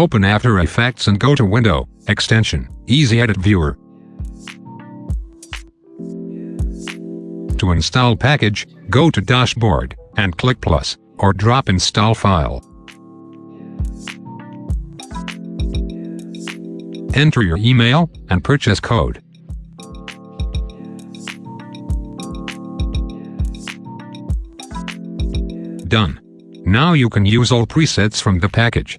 Open After Effects and go to Window, Extension, Easy Edit Viewer. To install package, go to Dashboard, and click Plus, or drop Install File. Enter your email and purchase code. Done. Now you can use all presets from the package.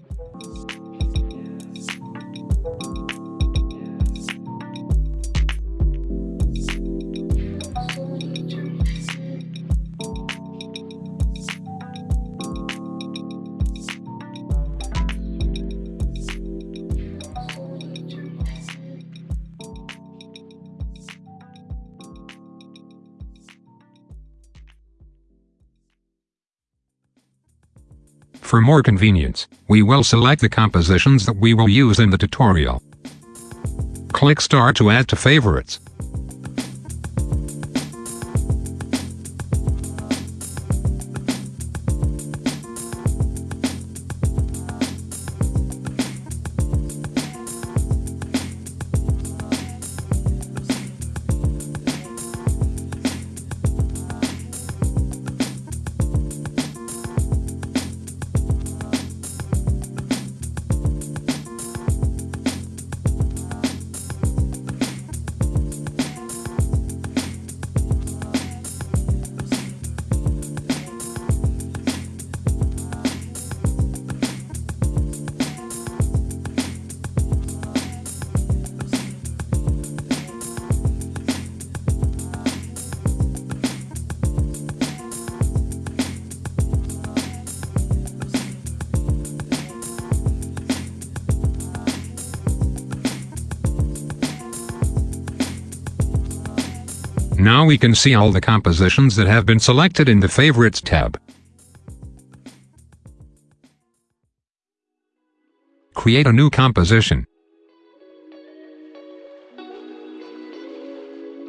For more convenience, we will select the compositions that we will use in the tutorial. Click Start to add to favorites. Now we can see all the compositions that have been selected in the Favorites tab. Create a new composition.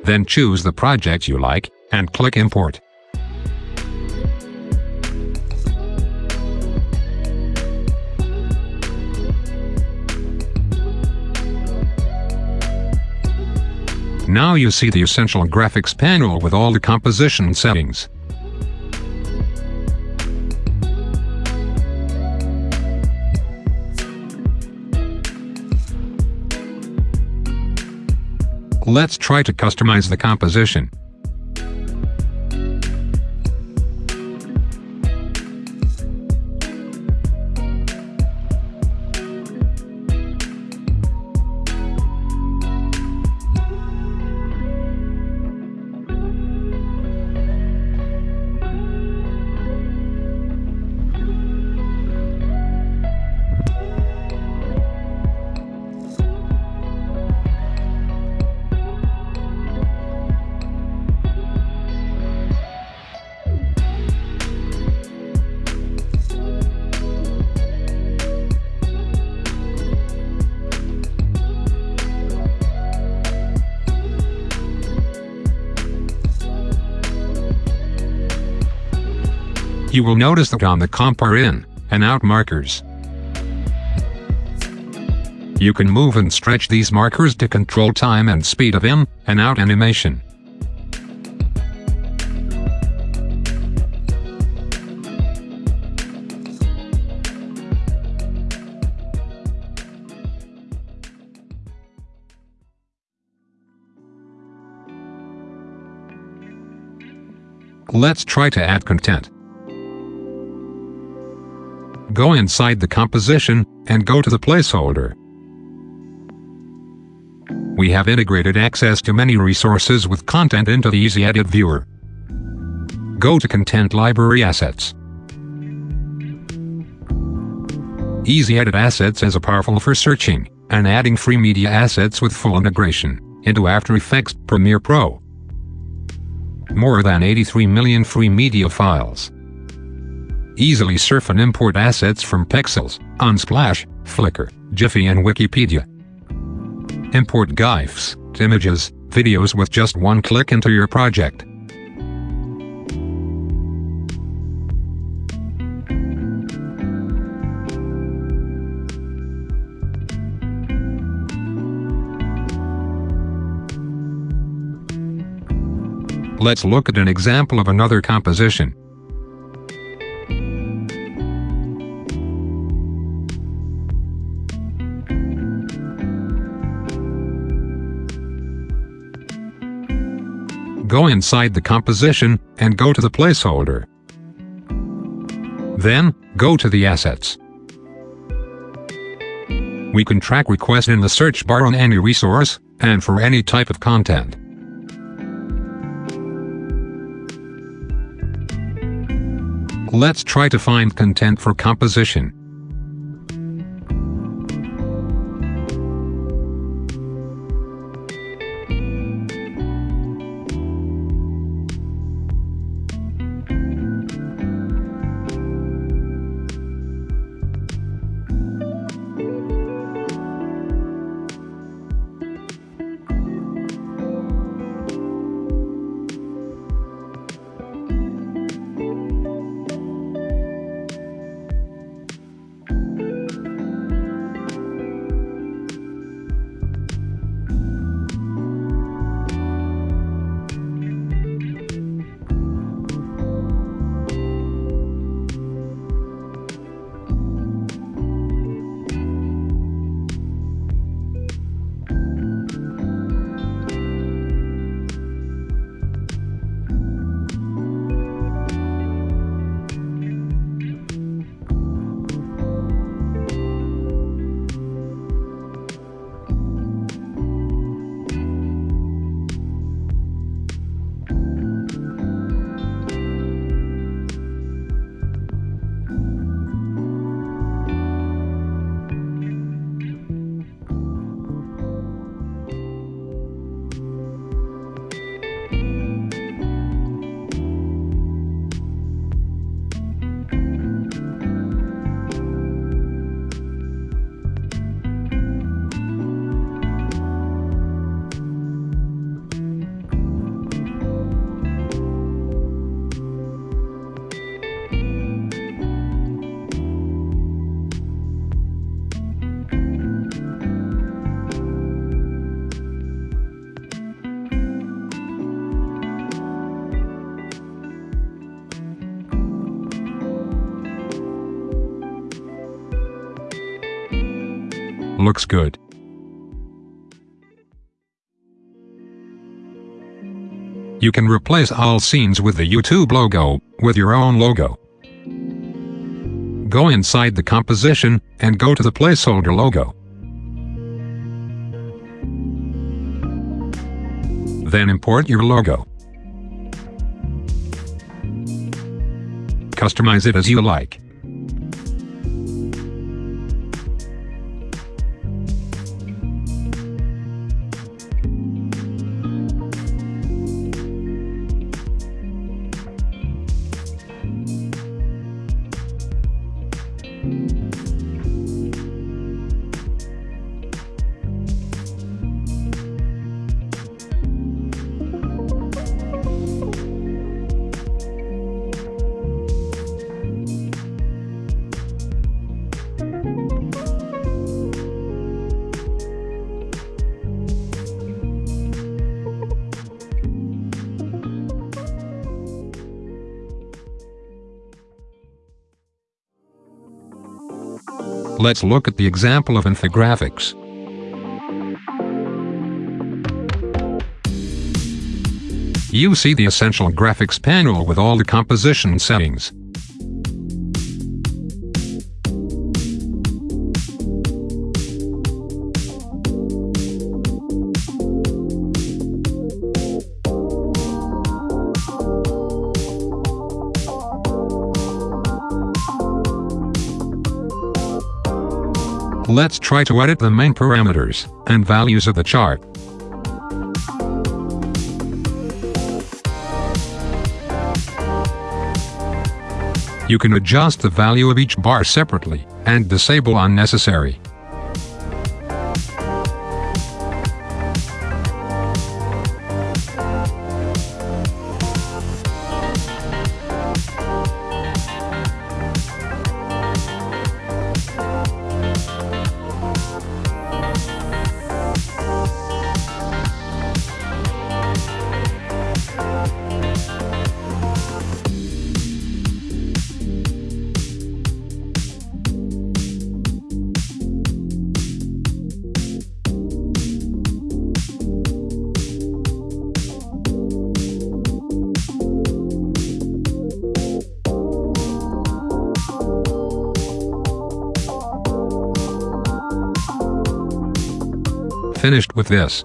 Then choose the project you like, and click Import. Now you see the essential graphics panel with all the composition settings. Let's try to customize the composition. You will notice that on the comp are in and out markers. You can move and stretch these markers to control time and speed of in and out animation. Let's try to add content. Go inside the composition, and go to the placeholder. We have integrated access to many resources with content into the Easy Edit viewer. Go to Content Library Assets. Easy Edit Assets is a powerful for searching and adding free media assets with full integration into After Effects Premiere Pro. More than 83 million free media files. Easily surf and import assets from Pexels, Unsplash, Flickr, Giphy and Wikipedia. Import GIFs, images, videos with just one click into your project. Let's look at an example of another composition. Go inside the composition, and go to the placeholder. Then, go to the assets. We can track requests in the search bar on any resource, and for any type of content. Let's try to find content for composition. Looks good. You can replace all scenes with the YouTube logo, with your own logo. Go inside the composition, and go to the placeholder logo. Then import your logo. Customize it as you like. Let's look at the example of infographics. You see the essential graphics panel with all the composition settings. Let's try to edit the main parameters and values of the chart. You can adjust the value of each bar separately and disable unnecessary. Finished with this.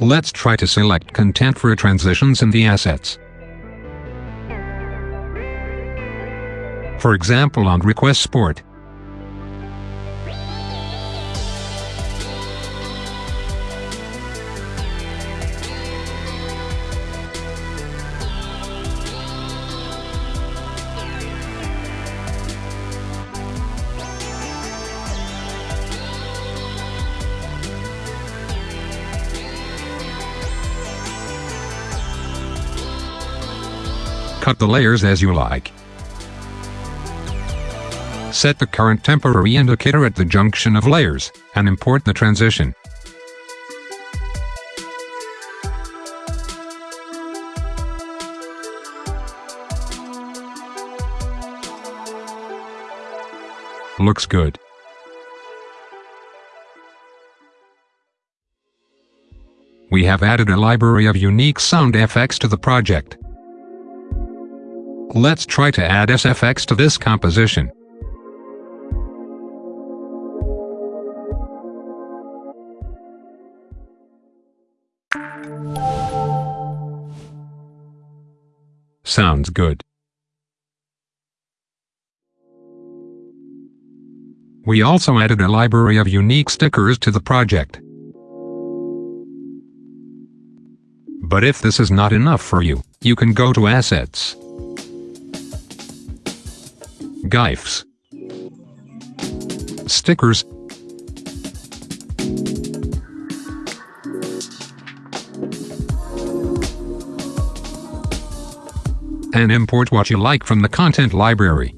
Let's try to select content for transitions in the assets. For example on Request Sport. Cut the layers as you like. Set the current temporary indicator at the junction of layers, and import the transition. Looks good. We have added a library of unique sound effects to the project. Let's try to add SFX to this composition. Sounds good. We also added a library of unique stickers to the project. But if this is not enough for you, you can go to Assets, GIFs, stickers, and import what you like from the content library.